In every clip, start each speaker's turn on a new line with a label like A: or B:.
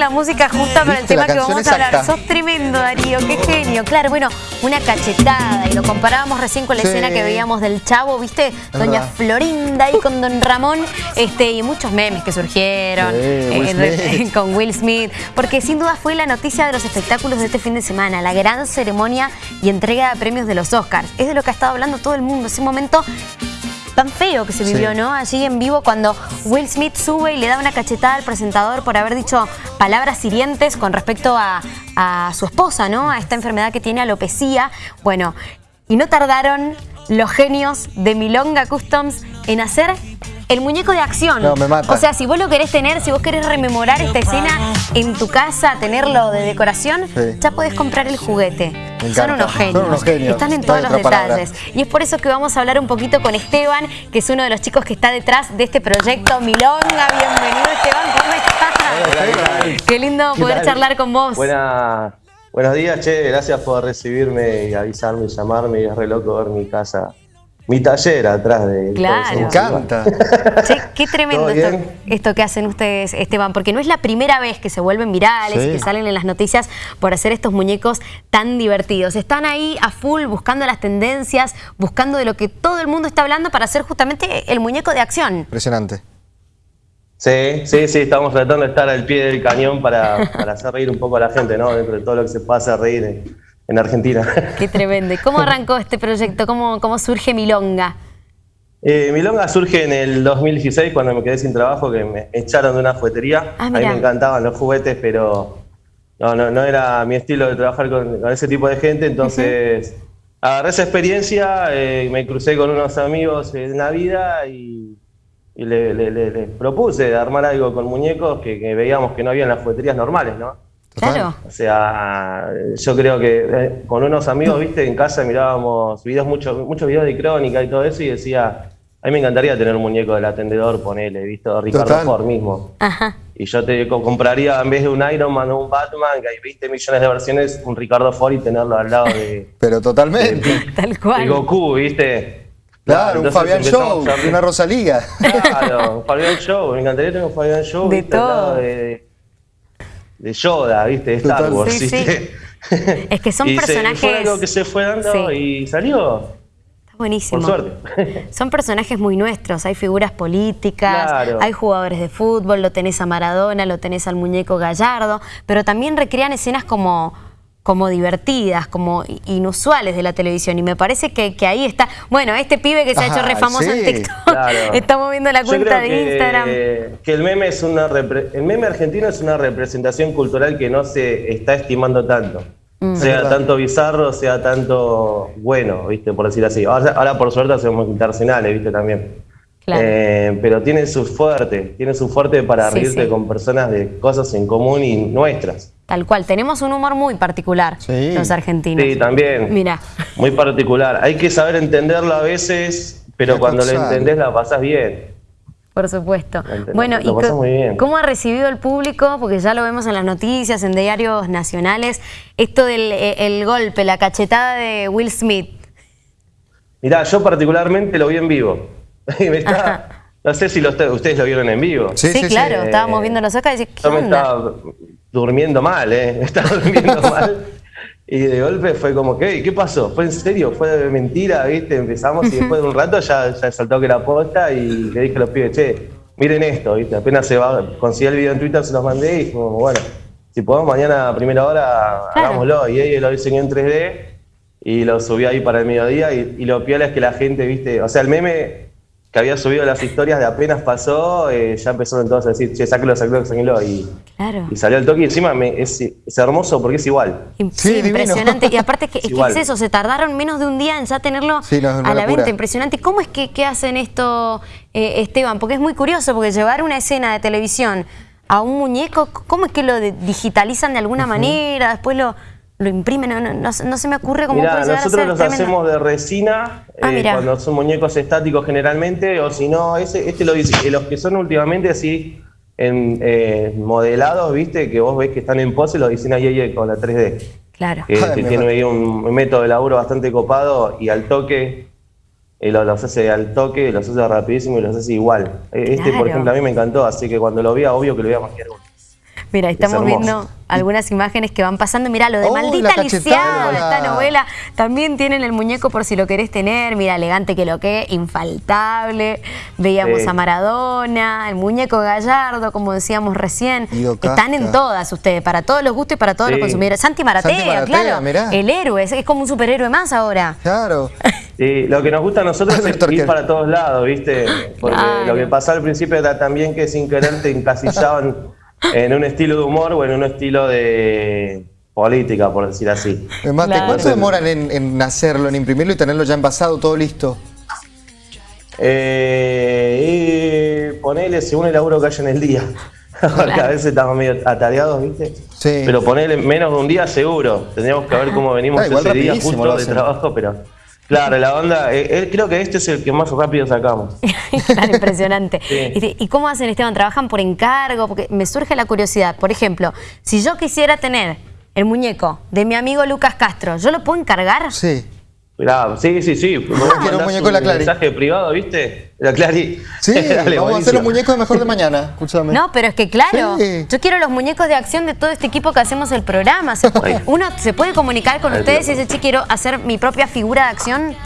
A: la música justa para el tema que vamos a hablar. Sos tremendo, Darío, qué genio. Claro, bueno, una cachetada, y lo comparábamos recién con la escena que veíamos del Chavo, ¿viste? Doña Florinda ahí con Don Ramón, este, y muchos memes que surgieron eh, con Will Smith, porque sin duda fue la noticia de los espectáculos de este fin de semana, la gran ceremonia y entrega de premios de los Oscars. Es de lo que ha estado hablando todo el mundo, ese momento tan feo que se vivió, ¿no? Allí en vivo cuando Will Smith sube y le da una cachetada al presentador por haber dicho palabras hirientes con respecto a, su esposa, ¿no? A esta enfermedad que tiene alopecia. Bueno, y no tardaron los genios de Milonga Customs en hacer el muñeco de acción.
B: No, me mata.
A: O sea, si vos lo querés tener, si vos querés rememorar esta escena en tu casa, tenerlo de decoración, ya podés comprar el juguete. Son unos, genios. Son unos genios. Están en todos los detalles. Y es por eso que vamos a hablar un poquito con Esteban, que es uno de los chicos que está detrás de este proyecto Milonga. Bienvenido, Esteban. ¿Cómo estás? Qué lindo poder charlar con vos.
C: buenos días, che. Gracias por recibirme y avisarme y llamarme. Es re loco ver mi casa mi taller atrás de...
A: Claro.
B: Me encanta.
A: qué tremendo esto, que hacen ustedes, Esteban, porque no es la primera vez que se vuelven virales y que salen en las noticias por hacer estos muñecos tan divertidos. Están ahí a full buscando las tendencias, buscando de lo que todo el mundo está hablando para hacer justamente el muñeco de acción.
B: Impresionante.
C: Sí, sí, sí, estamos tratando de estar al pie del cañón para, para hacer reír un poco a la gente, ¿no? Dentro de todo lo que se pasa a reír en Argentina.
A: Qué tremendo. ¿Cómo arrancó este proyecto? ¿Cómo, cómo surge Milonga?
C: Eh, Milonga surge en el 2016 cuando me quedé sin trabajo, que me echaron de una juguetería. Ah, a mí me encantaban los juguetes, pero no, no, no era mi estilo de trabajar con, ese tipo de gente, entonces agarré esa experiencia, eh, me crucé con unos amigos en Navidad y, y les le, propuse armar algo con muñecos que, que veíamos que no había en las jugueterías normales, ¿no?
A: Claro.
C: O sea, yo creo que eh, con unos amigos, viste, en casa mirábamos videos, muchos muchos videos de crónica y todo eso y decía, a mí me encantaría tener un muñeco del atendedor, ponele, visto, Ricardo Ford mismo. Ajá. Y yo te compraría, en vez de un Iron Man o un Batman, que hay 20 millones de versiones, un Ricardo Ford y tenerlo al lado de...
B: Pero totalmente.
A: Tal cual.
C: De Goku, viste.
B: Claro, un Fabián Show, una Rosalía.
C: Claro, un Fabián Show, me encantaría tener un Fabián Show.
A: De todo.
C: de, de Yoda, ¿viste? De Star Wars, sí,
A: Es que son personajes...
C: fue algo que se fue dando y salió.
A: Está buenísimo.
C: Por suerte.
A: Son personajes muy nuestros, hay figuras políticas, hay jugadores de fútbol, lo tenés a Maradona, lo tenés al muñeco Gallardo, pero también recrean escenas como como divertidas, como inusuales de la televisión. Y me parece que, ahí está... Bueno, este pibe que se ha hecho re famoso en TikTok, está moviendo la cuenta de Instagram.
C: Que el meme, es una el meme argentino es una representación cultural que no se está estimando tanto. Mm. Sea tanto bizarro, sea tanto bueno, ¿viste? Por decir así. Ahora, por suerte hacemos internacionales, ¿viste? También. Eh, pero tiene su fuerte, tiene su fuerte para reírte con personas de cosas en común y nuestras.
A: Tal cual, tenemos un humor muy particular los argentinos.
C: Sí, también.
A: Mira.
C: Muy particular. Hay que saber entenderlo a veces, pero cuando lo entendés la pasas bien.
A: Por supuesto. Bueno, ¿y cómo ha recibido el público? Porque ya lo vemos en las noticias, en diarios nacionales, esto del eh, el golpe, la cachetada de Will Smith.
C: Mirá, yo particularmente lo vi en vivo. no sé si ustedes lo vieron en vivo.
A: Sí, claro, estábamos viendo los Oscars y decíamos, ¿qué
C: Yo me estaba durmiendo mal, ¿eh? Estaba durmiendo mal. Y de golpe fue como, ¿qué? ¿Qué pasó? ¿Fue en serio? ¿Fue de mentira? ¿Viste? Empezamos y después de un rato ya, ya saltó que era posta y le dije a los pibes, che, miren esto, ¿viste? Apenas se va, conseguí el video en Twitter, se los mandé y como, bueno, si podemos mañana a primera hora, hagámoslo. Y ella lo diseñó en 3D y lo subí ahí para el mediodía y, y lo piola es que la gente, ¿viste? O sea, el meme que había subido las historias de apenas pasó, eh, ya empezaron entonces a decir, che, sáquelo, sáquelo, sáquelo. Y, y salió el toque y encima es, hermoso porque es igual.
A: Sí, impresionante. Y aparte es que es, eso, se tardaron menos de un día en ya tenerlo a la venta. Impresionante. ¿Cómo es que, hacen esto, eh, Esteban? Porque es muy curioso, porque llevar una escena de televisión a un muñeco, ¿cómo es que lo digitalizan de alguna manera? Después lo lo imprimen, no, se me ocurre cómo
C: puede llegar nosotros los hacemos de resina, ah, eh, cuando son muñecos estáticos generalmente, o si no, ese, este lo dice, los que son últimamente así en, eh, modelados, viste, que vos ves que están en pose, lo diseña Yeye con la 3D.
A: Claro.
C: Que, tiene ahí un método de laburo bastante copado y al toque, eh, los, hace al toque, los hace rapidísimo y los hace igual. Este, por ejemplo, a mí me encantó, así que cuando lo vi, obvio que lo voy a maquiar
A: Mira, estamos viendo algunas imágenes que van pasando. Mira, lo de Maldita Lisiada, esta novela, también tienen el muñeco por si lo querés tener. Mira, elegante que lo que, infaltable. Veíamos a Maradona, el muñeco Gallardo, como decíamos recién. Están en todas ustedes, para todos los gustos y para todos los consumidores. Santi Maratea, claro. El héroe, es, como un superhéroe más ahora.
B: Claro.
C: Sí, lo que nos gusta a nosotros es ir para todos lados, ¿viste? Porque lo que pasó al principio era también que sin querer te encasillaban en un estilo de humor o en un estilo de política, por decir así.
B: ¿cuánto demoran en, hacerlo, en imprimirlo y tenerlo ya envasado, todo listo?
C: Eh, y ponele según el laburo que haya en el día. Porque a veces estamos medio atareados, ¿viste? Sí. Pero ponele menos de un día seguro. Tendríamos que ver cómo venimos ah, ese día justo de trabajo, pero... Claro, la onda, eh, eh, creo que este es el que más rápido sacamos.
A: Claro, impresionante. ¿Y cómo hacen, Esteban? ¿Trabajan por encargo? Porque me surge la curiosidad. Por ejemplo, si yo quisiera tener el muñeco de mi amigo Lucas Castro, ¿yo lo puedo encargar?
B: Sí
C: sí, sí, sí.
B: quiero un muñeco de la Clary.
C: mensaje privado, ¿viste? La Clary.
B: Sí, vamos a hacer los muñecos de mejor de mañana, escúchame.
A: No, pero es que claro, yo quiero los muñecos de acción de todo este equipo que hacemos el programa. uno se puede comunicar con ustedes y dice, che, quiero hacer mi propia figura de acción.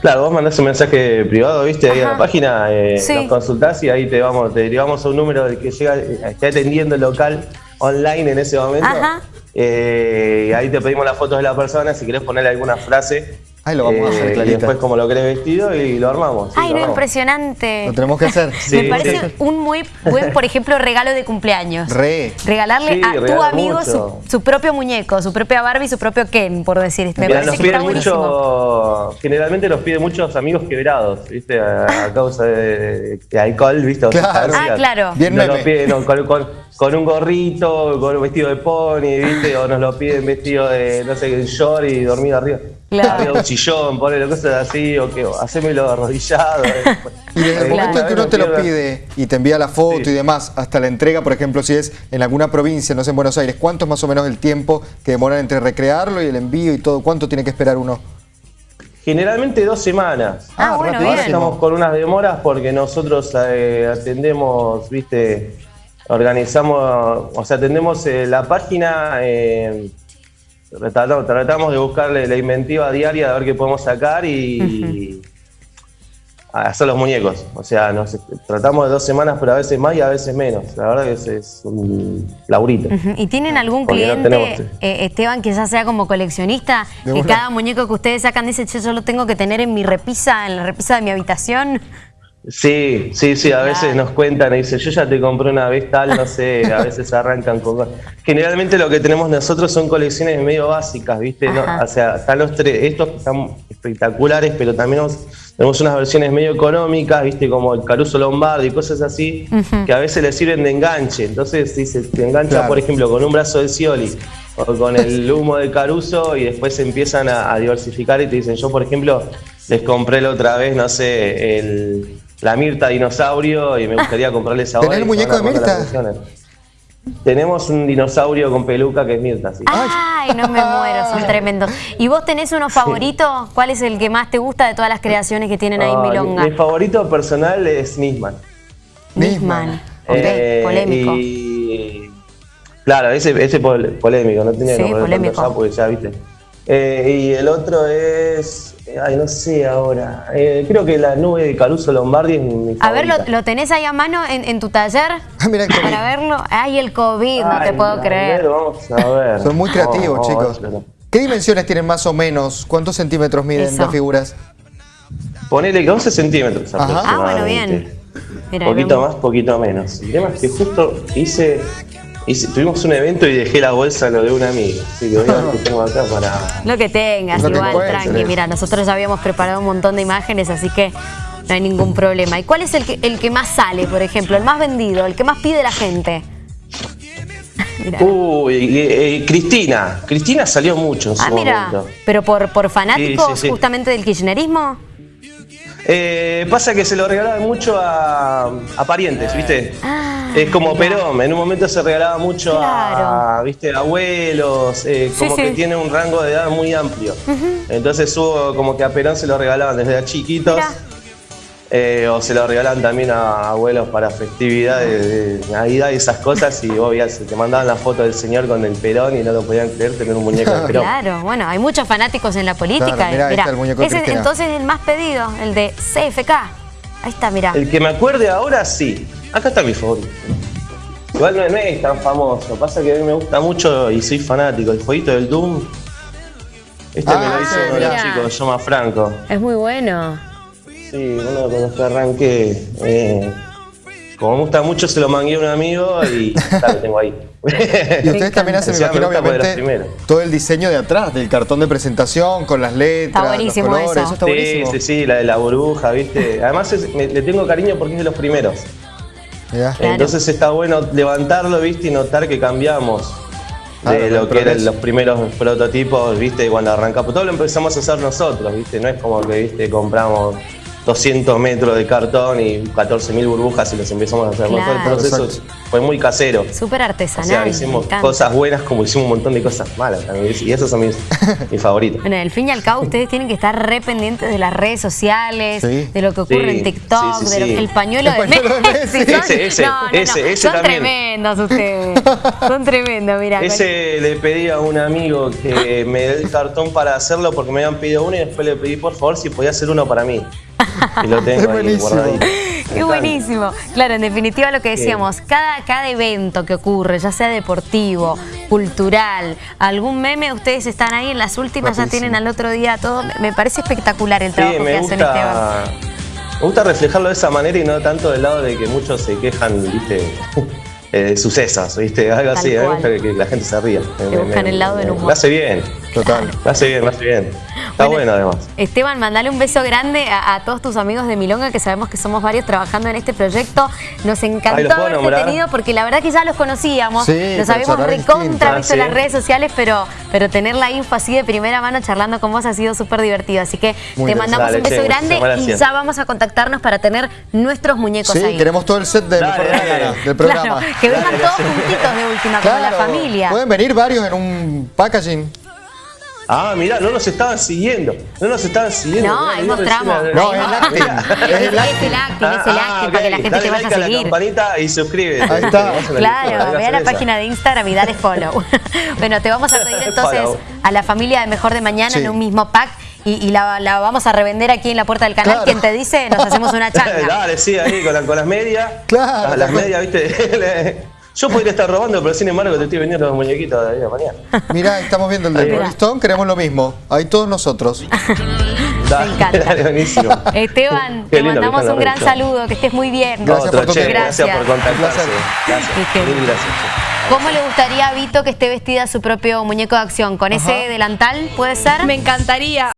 C: Claro, vos mandás un mensaje privado, viste, ahí a la página, eh, nos consultás y ahí te vamos, te derivamos a un número del que llega, eh, esté atendiendo el local online en ese momento. Ajá. Eh, ahí te pedimos las fotos de la persona, si querés ponerle alguna frase.
B: Ahí lo vamos a hacer,
C: eh, Y después como lo querés vestido y lo armamos.
A: Ay, no, impresionante.
B: Lo tenemos que hacer.
A: Me parece un muy buen, por ejemplo, regalo de cumpleaños.
B: Re.
A: Regalarle a tu amigo su, propio muñeco, su propia Barbie, su propio Ken, por decir. Me parece que está mucho,
C: Generalmente los pide muchos amigos quebrados, ¿viste? A, causa de, alcohol, ¿viste?
A: Claro. ah, claro.
C: Bien no Lo piden, con, con un gorrito, con un vestido de pony, ¿viste? O nos lo piden vestido de, no sé, short y dormido arriba. Claro. Un sillón, ponele cosas así, o que hacémelo arrodillado.
B: Eh. y desde el momento en que uno te lo pide y te envía la foto y demás, hasta la entrega, por ejemplo, si es en alguna provincia, no sé, en Buenos Aires, ¿cuánto es más o menos el tiempo que demoran entre recrearlo y el envío y todo? ¿Cuánto tiene que esperar uno?
C: Generalmente dos semanas.
A: Ah, bueno, bien.
C: Estamos con unas demoras porque nosotros eh, atendemos, viste, organizamos, o sea, atendemos eh, la página, eh, tratamos, de buscarle la inventiva diaria de ver qué podemos sacar y, hacer los muñecos. O sea, nos, tratamos de dos semanas, pero a veces más y a veces menos. La verdad que es, un laurito.
A: ¿Y tienen algún cliente, eh, Esteban, que ya sea como coleccionista, que cada muñeco que ustedes sacan dice, yo lo tengo que tener en mi repisa, en la repisa de mi habitación?
C: Sí, sí, sí, a veces nos cuentan y dicen, yo ya te compré una vez tal, no sé, a veces arrancan con... Generalmente lo que tenemos nosotros son colecciones medio básicas, ¿viste? O sea, están los tres, estos están espectaculares, pero también tenemos unas versiones medio económicas, ¿viste? Como el Caruso Lombardi y cosas así, que a veces les sirven de enganche. Entonces, dice, te engancha, por ejemplo, con un brazo de Scioli o con el humo de Caruso y después empiezan a, a diversificar y te dicen, yo, por ejemplo, les compré la otra vez, no sé, el la Mirta dinosaurio y me gustaría comprarles ahora.
B: ¿Tenés el muñeco de Mirta?
C: Tenemos un dinosaurio con peluca que es Mirta, sí.
A: Ay, no me muero, son tremendos. ¿Y vos tenés uno favorito? ¿Cuál es el que más te gusta de todas las creaciones que tienen ahí en Milonga?
C: Mi, favorito personal es Nisman.
A: Nisman, ok, eh, polémico. Y,
C: claro, ese, ese polémico, no tenía
A: sí, que polémico.
C: ya porque ya, viste. Eh, y el otro es Ay, no sé ahora. Eh, creo que la nube de Caruso Lombardi es mi
A: A ver, ¿lo, tenés ahí a mano en, tu taller?
B: Ah, mira
A: Para verlo. Ay, el COVID, no te puedo creer.
C: Ver, vamos a ver.
B: Son muy creativos, chicos. ¿Qué dimensiones tienen más o menos? ¿Cuántos centímetros miden las figuras?
C: Ponele que 11 centímetros
A: Ah, bueno, bien.
C: poquito más, poquito menos. El tema es que justo hice y tuvimos un evento y dejé la bolsa lo de una amiga. Así que voy a ver tengo acá para.
A: Lo que tengas, igual, tranqui. Mira, nosotros ya habíamos preparado un montón de imágenes, así que no hay ningún problema. ¿Y cuál es el que, el que más sale, por ejemplo? El más vendido, el que más pide la gente.
C: Uy, Cristina. Cristina salió mucho en ah, mira,
A: ¿Pero por, por fanáticos justamente del kirchnerismo?
C: Eh, pasa que se lo regalaban mucho a, parientes, ¿viste? Ah, es como Perón, en un momento se regalaba mucho a, ¿viste? abuelos, eh, como que tiene un rango de edad muy amplio. Entonces hubo como que a Perón se lo regalaban desde chiquitos. Eh, o se lo regalan también a abuelos para festividades de Navidad y esas cosas y vos te mandaban la foto del señor con el perón y no lo podían creer tener un muñeco de perón.
A: Claro, bueno, hay muchos fanáticos en la política. ese es entonces el más pedido, el de CFK. Ahí está, mirá.
C: El que me acuerde ahora, sí. Acá está mi favorito. Igual no es tan famoso, pasa que a mí me gusta mucho y soy fanático. El jueguito del Doom. Este me lo ah, hizo uno de los chicos, se llama Franco.
A: Es muy bueno.
C: Sí, uno de los que arranqué. Eh, como me gusta mucho, se lo mangué a un amigo y lo tengo ahí.
B: y ustedes también hacen, me imagino, obviamente, todo el diseño de atrás, del cartón de presentación, con las letras, está buenísimo los colores, eso. está
C: buenísimo. Sí, sí, la de la burbuja, ¿viste? Además, le tengo cariño porque es de los primeros. Entonces está bueno levantarlo, ¿viste? Y notar que cambiamos de lo que eran los primeros prototipos, ¿viste? Cuando arrancamos. Todo lo empezamos a hacer nosotros, ¿viste? No es como que, ¿viste? Compramos 200 metros de cartón y 14.000 burbujas y los empezamos a hacer. Todo el proceso fue muy casero.
A: Súper artesanal.
C: O sea, hicimos cosas buenas como hicimos un montón de cosas malas también. Y esos son mis, favoritos.
A: Bueno, al fin y al cabo ustedes tienen que estar re pendientes de las redes sociales, de lo que ocurre en TikTok, del pañuelo de Messi.
C: Ese, ese, no, ese,
A: son tremendos ustedes. son tremendos, mira.
C: Ese le pedí a un amigo que me dé el cartón para hacerlo porque me habían pedido uno y después le pedí por favor si podía hacer uno para mí. Y lo tengo ahí guardadito.
A: Qué buenísimo. Claro, en definitiva lo que decíamos, cada, cada evento que ocurre, ya sea deportivo, cultural, algún meme, ustedes están ahí en las últimas, ya tienen al otro día todo. Me parece espectacular el trabajo que hacen Esteban.
C: Me gusta reflejarlo de esa manera y no tanto del lado de que muchos se quejan, viste, eh, sucesos, ¿viste? Algo así, me gusta que, la gente se ría.
A: Te buscan el lado del humor.
C: Me hace bien, total. Me hace bien, me hace bien. Está bueno, además.
A: Esteban, mandale un beso grande a, todos tus amigos de Milonga, que sabemos que somos varios trabajando en este proyecto. Nos encantó haberte tenido, porque la verdad que ya los conocíamos, los habíamos recontra visto en las redes sociales, pero, pero tener la info así de primera mano charlando con vos ha sido súper divertido. Así que te mandamos un beso grande y ya vamos a contactarnos para tener nuestros muñecos
B: sí,
A: ahí.
B: queremos todo el set del, programa.
A: que vengan todos juntitos de última, con la familia.
B: Pueden venir varios en un packaging.
C: Ah, mirá, no nos estaban siguiendo. No nos estaban siguiendo.
A: No, ahí mostramos.
B: No, es el acting.
A: Es el acting, es el acting, para que la gente te vaya a seguir.
C: la campanita y suscríbete.
B: Ahí está.
A: Claro, ve a la página de Instagram y dale follow. bueno, te vamos a pedir entonces a la familia de Mejor de Mañana en un mismo pack y, la, vamos a revender aquí en la puerta del canal. Quien te dice, nos hacemos una changa.
C: Dale, sí, ahí con, las medias. Claro. Las, medias, viste. Yo podría estar robando, pero sin embargo te estoy vendiendo los muñequitos de mañana.
B: Mirá, estamos viendo el de Rolling Stone, queremos lo mismo. Ahí todos nosotros.
A: Me encanta. buenísimo. Esteban, te mandamos un gran saludo, que estés muy bien.
C: Gracias por, gracias. gracias por contactarse. Gracias. gracias.
A: ¿Cómo le gustaría a Vito que esté vestida su propio muñeco de acción? ¿Con ese delantal puede ser?
D: Me encantaría.